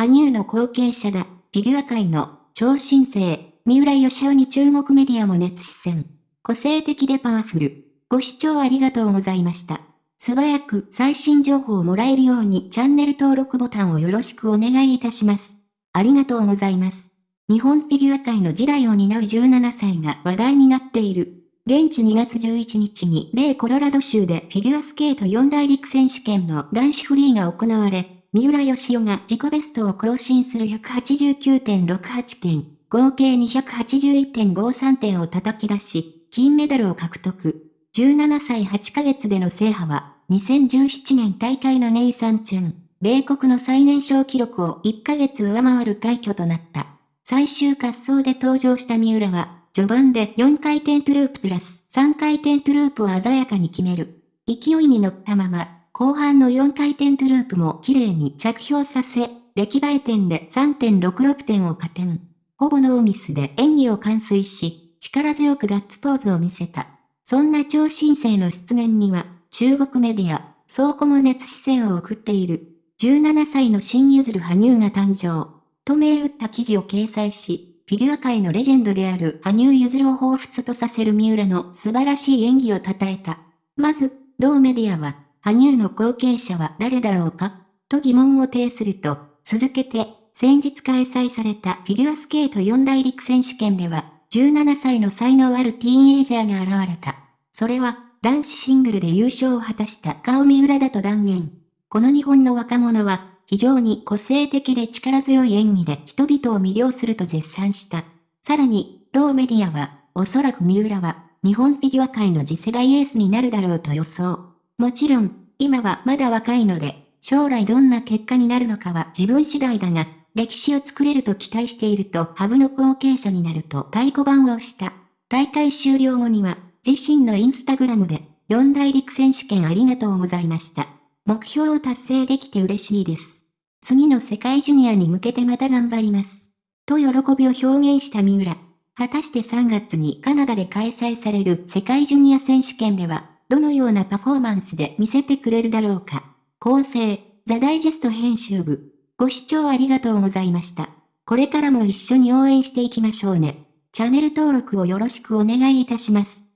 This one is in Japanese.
羽生の後継者だ、フィギュア界の超新星、三浦義雄に中国メディアも熱視線。個性的でパワフル。ご視聴ありがとうございました。素早く最新情報をもらえるようにチャンネル登録ボタンをよろしくお願いいたします。ありがとうございます。日本フィギュア界の時代を担う17歳が話題になっている。現地2月11日に米コロラド州でフィギュアスケート4大陸選手権の男子フリーが行われ、三浦義雄が自己ベストを更新する189.68点、合計281.53点を叩き出し、金メダルを獲得。17歳8ヶ月での制覇は、2017年大会のネイサンチェン、米国の最年少記録を1ヶ月上回る快挙となった。最終滑走で登場した三浦は、序盤で4回転トゥループプラス3回転トゥループを鮮やかに決める。勢いに乗ったまま、後半の4回転トゥループも綺麗に着氷させ、出来栄え点で3.66点を加点。ほぼノーミスで演技を完遂し、力強くガッツポーズを見せた。そんな超新星の出現には、中国メディア、倉庫も熱視線を送っている。17歳の新譲る羽生が誕生。と銘打った記事を掲載し、フィギュア界のレジェンドである羽生結弦を彷彿とさせる三浦の素晴らしい演技を称えた。まず、同メディアは、羽生の後継者は誰だろうか？と疑問を呈すると、続けて、先日開催されたフィギュアスケート四大陸選手権では、17歳の才能あるティーンエイジャーが現れた。それは、男子シングルで優勝を果たした顔三浦だと断言。この日本の若者は、非常に個性的で力強い演技で人々を魅了すると絶賛した。さらに、同メディアは、おそらく三浦は、日本フィギュア界の次世代エースになるだろうと予想。もちろん、今はまだ若いので、将来どんな結果になるのかは自分次第だが、歴史を作れると期待しているとハブの後継者になると太鼓判を押した。大会終了後には、自身のインスタグラムで、四大陸選手権ありがとうございました。目標を達成できて嬉しいです。次の世界ジュニアに向けてまた頑張ります。と喜びを表現した三浦。果たして3月にカナダで開催される世界ジュニア選手権では、どのようなパフォーマンスで見せてくれるだろうか。構成、ザ・ダイジェスト編集部。ご視聴ありがとうございました。これからも一緒に応援していきましょうね。チャンネル登録をよろしくお願いいたします。